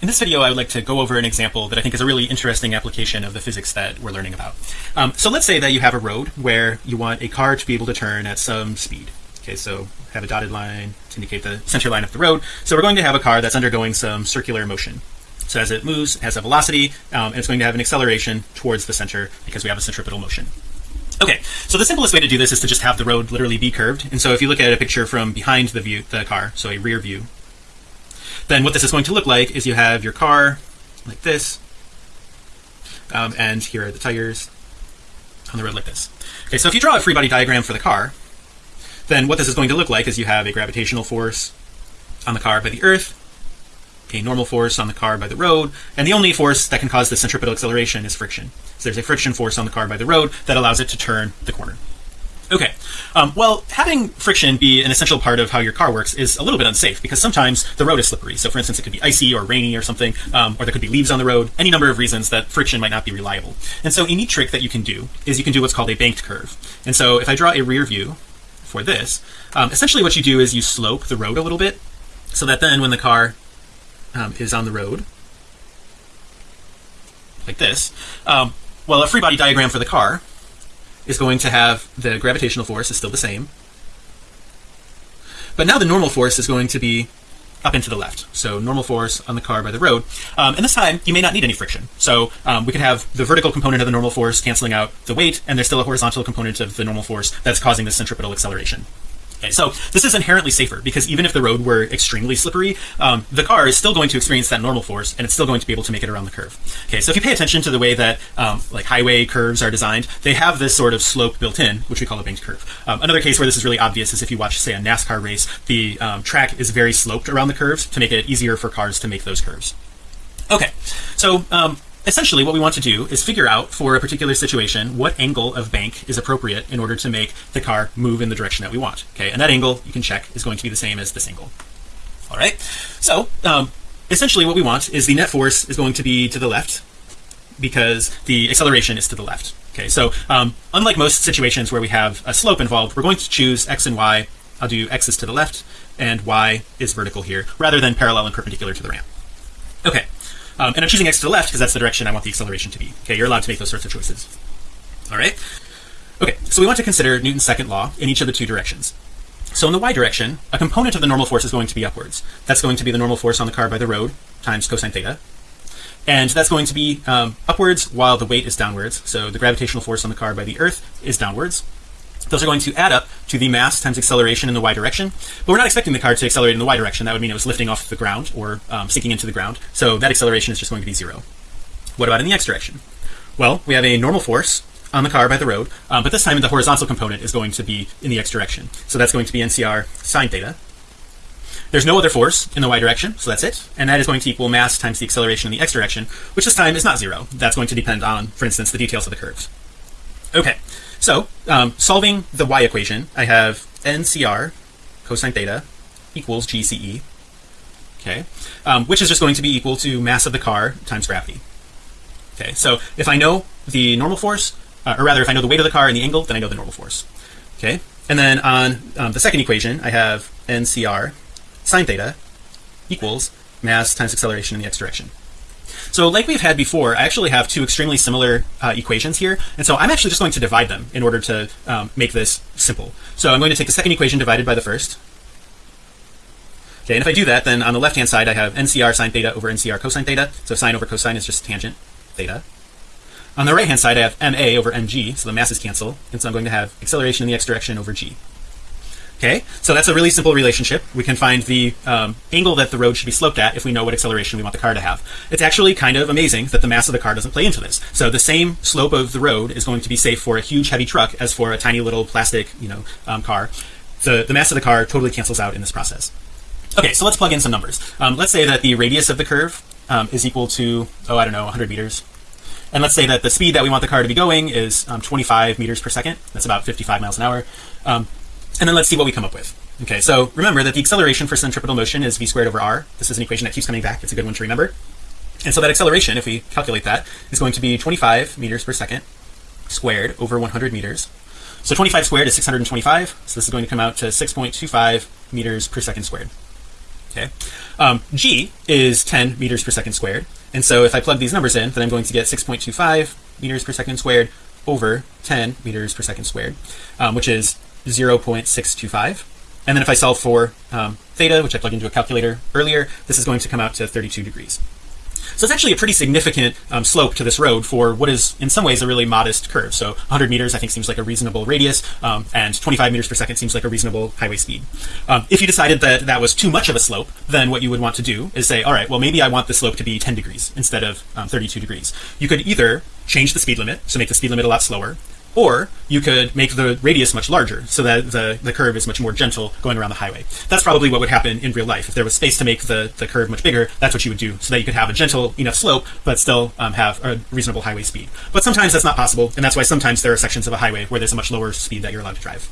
in this video I would like to go over an example that I think is a really interesting application of the physics that we're learning about. Um, so let's say that you have a road where you want a car to be able to turn at some speed. Okay so have a dotted line to indicate the center line of the road. So we're going to have a car that's undergoing some circular motion. So as it moves it has a velocity um, and it's going to have an acceleration towards the center because we have a centripetal motion. Okay, so the simplest way to do this is to just have the road literally be curved. And so if you look at a picture from behind the view, the car, so a rear view, then what this is going to look like is you have your car like this, um, and here are the tires on the road like this. Okay, so if you draw a free body diagram for the car, then what this is going to look like is you have a gravitational force on the car by the earth, a normal force on the car by the road, and the only force that can cause the centripetal acceleration is friction. So there's a friction force on the car by the road that allows it to turn the corner. Okay, um, well, having friction be an essential part of how your car works is a little bit unsafe because sometimes the road is slippery. So, for instance, it could be icy or rainy or something, um, or there could be leaves on the road, any number of reasons that friction might not be reliable. And so, a neat trick that you can do is you can do what's called a banked curve. And so, if I draw a rear view for this, um, essentially what you do is you slope the road a little bit so that then when the car um, is on the road, like this, um, well, a free body diagram for the car is going to have the gravitational force is still the same. But now the normal force is going to be up into the left. So normal force on the car by the road. Um, and this time you may not need any friction. So um, we could have the vertical component of the normal force canceling out the weight and there's still a horizontal component of the normal force that's causing the centripetal acceleration Okay, so this is inherently safer because even if the road were extremely slippery, um, the car is still going to experience that normal force and it's still going to be able to make it around the curve. Okay, so if you pay attention to the way that um, like highway curves are designed, they have this sort of slope built in, which we call a banked curve. Um, another case where this is really obvious is if you watch, say, a NASCAR race, the um, track is very sloped around the curves to make it easier for cars to make those curves. Okay, so um, essentially what we want to do is figure out for a particular situation what angle of bank is appropriate in order to make the car move in the direction that we want okay? And that angle you can check is going to be the same as this angle. All right? So um, essentially what we want is the net force is going to be to the left because the acceleration is to the left okay? So um, unlike most situations where we have a slope involved we're going to choose x and y. I'll do x is to the left and y is vertical here rather than parallel and perpendicular to the ramp um, and I'm choosing X to the left because that's the direction I want the acceleration to be. Okay you're allowed to make those sorts of choices. All right okay so we want to consider Newton's second law in each of the two directions. So in the y direction a component of the normal force is going to be upwards. That's going to be the normal force on the car by the road times cosine theta. And that's going to be um, upwards while the weight is downwards. So the gravitational force on the car by the earth is downwards those are going to add up to the mass times acceleration in the y direction. But we're not expecting the car to accelerate in the y direction. That would mean it was lifting off the ground or um, sinking into the ground. So that acceleration is just going to be zero. What about in the x direction? Well we have a normal force on the car by the road um, but this time the horizontal component is going to be in the x direction. So that's going to be ncr sine theta. There's no other force in the y direction so that's it. And that is going to equal mass times the acceleration in the x direction which this time is not zero. That's going to depend on for instance the details of the curves okay so um, solving the y equation I have NCR cosine theta equals GCE okay um, which is just going to be equal to mass of the car times gravity. Okay so if I know the normal force uh, or rather if I know the weight of the car and the angle then I know the normal force okay? And then on um, the second equation I have NCR sine theta equals mass times acceleration in the x direction so like we've had before I actually have two extremely similar uh, equations here and so I'm actually just going to divide them in order to um, make this simple. So I'm going to take the second equation divided by the first. Okay and if I do that then on the left hand side I have NCR sine theta over NCR cosine theta. So sine over cosine is just tangent theta. On the right hand side I have MA over MG so the masses cancel and so I'm going to have acceleration in the x direction over G okay? So that's a really simple relationship. We can find the um, angle that the road should be sloped at if we know what acceleration we want the car to have. It's actually kind of amazing that the mass of the car doesn't play into this. So the same slope of the road is going to be safe for a huge heavy truck as for a tiny little plastic you know um, car. The the mass of the car totally cancels out in this process. Okay so let's plug in some numbers. Um, let's say that the radius of the curve um, is equal to oh I don't know 100 meters. And let's say that the speed that we want the car to be going is um, 25 meters per second. That's about 55 miles an hour. Um, and then let's see what we come up with. Okay so remember that the acceleration for centripetal motion is v squared over r. This is an equation that keeps coming back. It's a good one to remember. And so that acceleration if we calculate that is going to be 25 meters per second squared over 100 meters. So 25 squared is 625 so this is going to come out to 6.25 meters per second squared. Okay. Um, g is 10 meters per second squared. And so if I plug these numbers in then I'm going to get 6.25 meters per second squared over 10 meters per second squared um, which is 0.625 and then if I solve for um, theta which I plugged into a calculator earlier this is going to come out to 32 degrees. So it's actually a pretty significant um, slope to this road for what is in some ways a really modest curve. So 100 meters I think seems like a reasonable radius um, and 25 meters per second seems like a reasonable highway speed. Um, if you decided that that was too much of a slope then what you would want to do is say all right well maybe I want the slope to be 10 degrees instead of um, 32 degrees. You could either change the speed limit so make the speed limit a lot slower or you could make the radius much larger so that the the curve is much more gentle going around the highway. That's probably what would happen in real life. If there was space to make the the curve much bigger that's what you would do so that you could have a gentle enough slope but still um, have a reasonable highway speed. But sometimes that's not possible and that's why sometimes there are sections of a highway where there's a much lower speed that you're allowed to drive